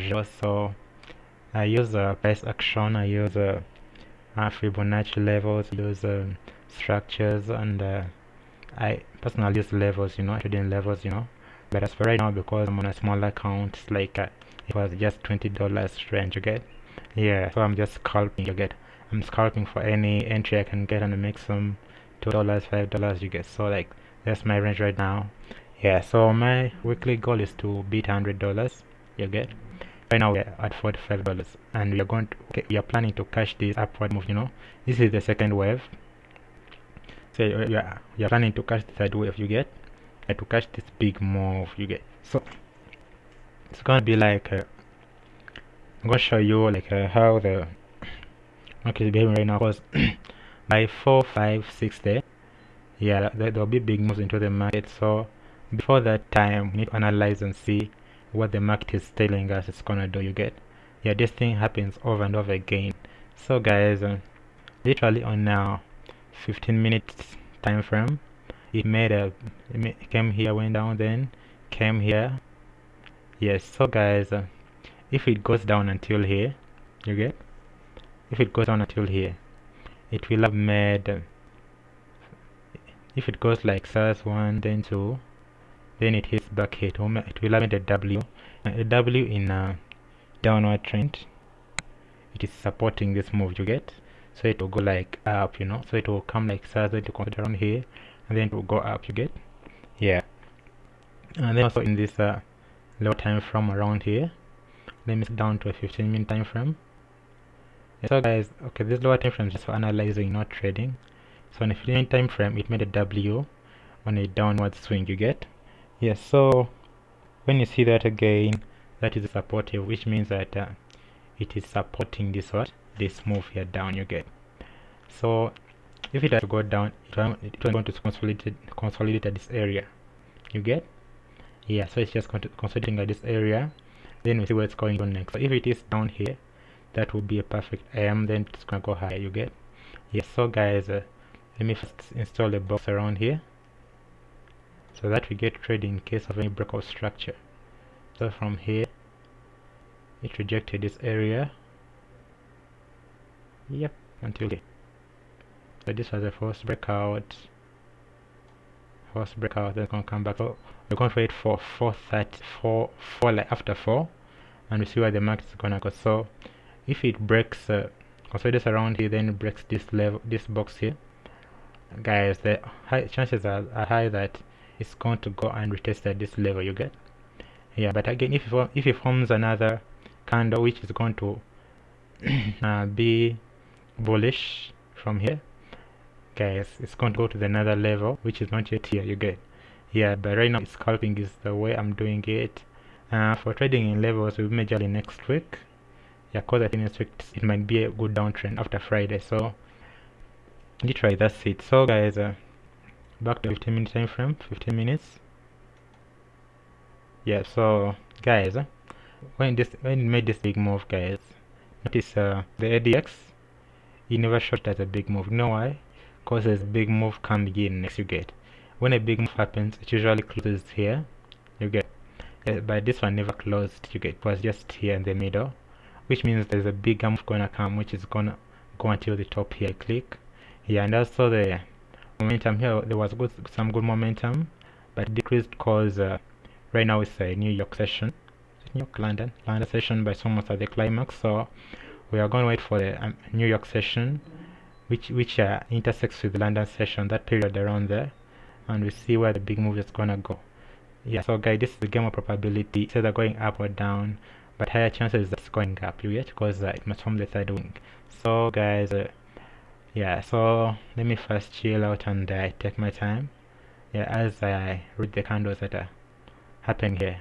range also I use uh, price action I use uh, uh, Fibonacci levels use structures and uh, I personally use levels you know trading levels you know. But as for right now because I'm on a small account it's like uh, it was just $20 range you get? Yeah so I'm just scalping you get? I'm scalping for any entry I can get and make some two dollars five dollars you get? So like that's my range right now. Yeah so my weekly goal is to beat hundred dollars you get right now we're at 45 dollars and we are going to okay, we are planning to catch this upward move you know. This is the second wave. So we are planning to catch the third wave you get? And to catch this big move you get? So it's gonna be like uh, I'm gonna show you like uh, how the market is behaving right now. Because by 4 5 6 there yeah there will be big moves into the market. So before that time we need to analyze and see what the market is telling us it's gonna do you get? Yeah this thing happens over and over again. So guys uh, literally on now 15 minutes time frame it made a it came here went down then came here. Yes so guys uh, if it goes down until here you get? If it goes down until here it will have made uh, if it goes like SARS 1 then 2 then it hits back here it will have made a W. A W in a downward trend. It is supporting this move you get? So it will go like up you know? So it will come like it will come around here and then it will go up you get? Yeah. And then also in this uh, low time frame around here. Let me down to a 15 minute time frame. So guys okay this lower time frame is just for analyzing not trading. So on a 15 minute time frame it made a w on a downward swing you get yes so when you see that again that is supportive which means that uh, it is supporting this what? This move here down you get. So if it has to go down it going to consolidate consolidate at this area. You get? Yeah so it's just consolidating at this area. Then we see what's going on next. So if it is down here that will be a perfect AM then it's gonna go higher you get? Yes so guys uh, let me first install a box around here so that we get trade in case of any breakout structure. So from here it rejected this area. Yep until here. So this was the first breakout. First breakout then gonna come back. So we're going to wait for 430 4 4 like after 4 and we see where the market is gonna go. So if it breaks uh, consolidates around here then it breaks this level this box here. Guys the high chances are, are high that it's going to go and retest at this level you get? Yeah but again if it, if it forms another candle which is going to uh, be bullish from here guys it's going to go to the another level which is not yet here you get? Yeah but right now scalping is the way i'm doing it. Uh, for trading in levels will majorly next week. Yeah cause i think next week it might be a good downtrend after friday so literally that's it. So guys uh, back to 15 minute time frame 15 minutes. Yeah so guys uh, when this when made this big move guys notice uh, the ADX it never shot as a big move. You know why? Because there's big move coming in next you get. When a big move happens it usually closes here you get. Uh, but this one never closed you get. It was just here in the middle which means there's a big move gonna come which is gonna go until the top here click. Yeah and also the momentum here there was good some good momentum but decreased cause uh, right now it's a New York session. New York London London session but it's almost at the climax so we are going to wait for the um, New York session which which uh, intersects with the London session that period around there and we see where the big move is gonna go. Yeah so guys this is the game of probability. It's either going up or down but higher chances that's going up. You get because uh, it must form the third wing. So guys uh, yeah so let me first chill out and uh, take my time. Yeah as I read the candles that are happening here